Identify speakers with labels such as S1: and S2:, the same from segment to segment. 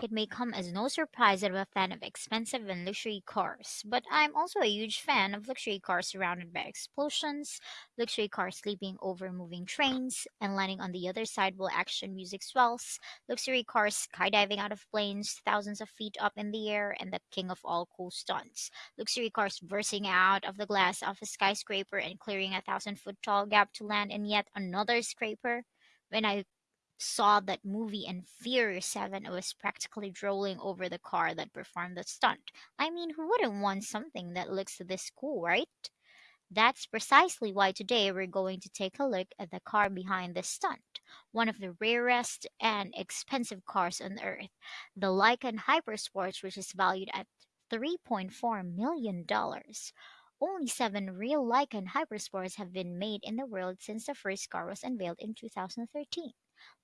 S1: It may come as no surprise that I'm a fan of expensive and luxury cars, but I'm also a huge fan of luxury cars surrounded by explosions, luxury cars leaping over moving trains and landing on the other side while action music swells, luxury cars skydiving out of planes thousands of feet up in the air, and the king of all cool stunts, luxury cars bursting out of the glass of a skyscraper and clearing a thousand foot tall gap to land in yet another scraper. When I saw that movie in Furious 7, I was practically drooling over the car that performed the stunt. I mean, who wouldn't want something that looks this cool, right? That's precisely why today we're going to take a look at the car behind this stunt, one of the rarest and expensive cars on earth, the Lykan Hypersport, which is valued at $3.4 million. Only seven real Lykan Hypersports have been made in the world since the first car was unveiled in 2013.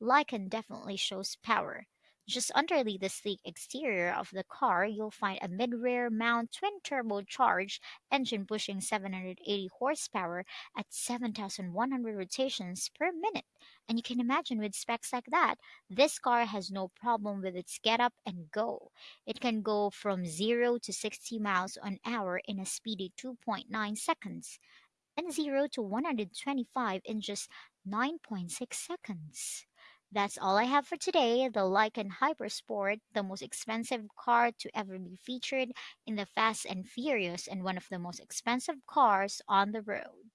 S1: Lykan definitely shows power. Just underneath the sleek exterior of the car, you'll find a mid-rear mount twin-turbocharged engine pushing 780 horsepower at 7,100 rotations per minute. And you can imagine with specs like that, this car has no problem with its get up and go. It can go from 0 to 60 miles an hour in a speedy 2.9 seconds and 0 to 125 in just 9.6 seconds. That's all I have for today. The Lykan Hypersport, the most expensive car to ever be featured in the Fast and Furious, and one of the most expensive cars on the road.